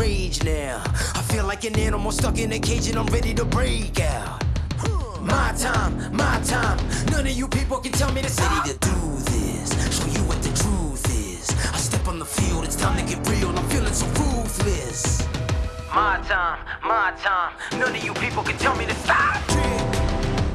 rage now. I feel like an animal stuck in a cage and I'm ready to break out. My time, my time. None of you people can tell me to stop. Ready to do this, show you what the truth is. I step on the field, it's time to get real. I'm feeling so ruthless. My time, my time. None of you people can tell me to stop.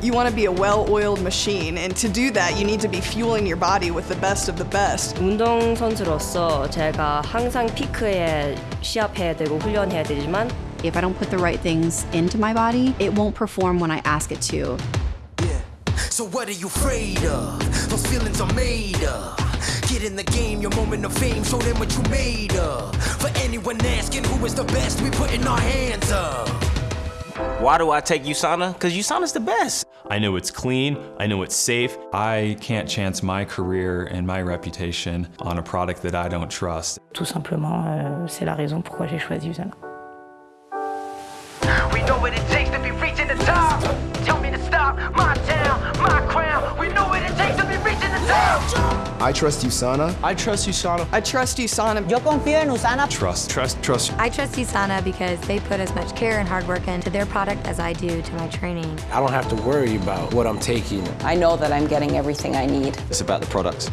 You want to be a well-oiled machine, and to do that, you need to be fueling your body with the best of the best. 운동선수로서 제가 항상 피크에 시합해야 되고 훈련해야 되지만 If I don't put the right things into my body, it won't perform when I ask it to. Yeah. So what are you afraid of? Those feelings are made up. Get in the game, your moment of fame, show them what you made of. For anyone asking who is the best, we putting our hands up. Why do I take USANA? Because USANA's the best. I know it's clean, I know it's safe. I can't chance my career and my reputation on a product that I don't trust. Tout simplement, euh, c'est la raison pourquoi j'ai choisi Usana. We know what it takes to be reaching the top. Tell I trust USANA. I trust USANA. I trust USANA. Yo confío en Usana. Trust, trust, trust. I trust USANA because they put as much care and hard work into their product as I do to my training. I don't have to worry about what I'm taking. I know that I'm getting everything I need. It's about the products.